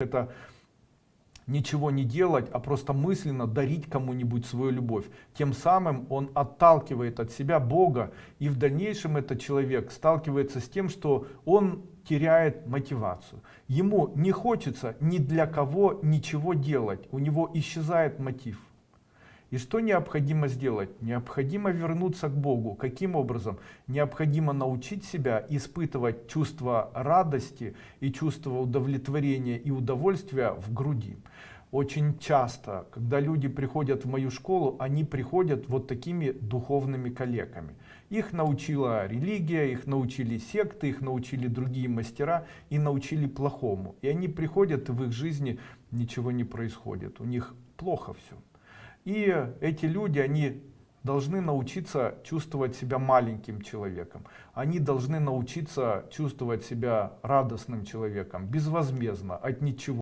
это ничего не делать, а просто мысленно дарить кому-нибудь свою любовь. Тем самым он отталкивает от себя Бога, и в дальнейшем этот человек сталкивается с тем, что он теряет мотивацию. Ему не хочется ни для кого ничего делать, у него исчезает мотив. И что необходимо сделать? Необходимо вернуться к Богу. Каким образом? Необходимо научить себя испытывать чувство радости и чувство удовлетворения и удовольствия в груди. Очень часто, когда люди приходят в мою школу, они приходят вот такими духовными коллегами. Их научила религия, их научили секты, их научили другие мастера и научили плохому. И они приходят, и в их жизни ничего не происходит. У них плохо все. И эти люди, они должны научиться чувствовать себя маленьким человеком. Они должны научиться чувствовать себя радостным человеком, безвозмездно, от ничего.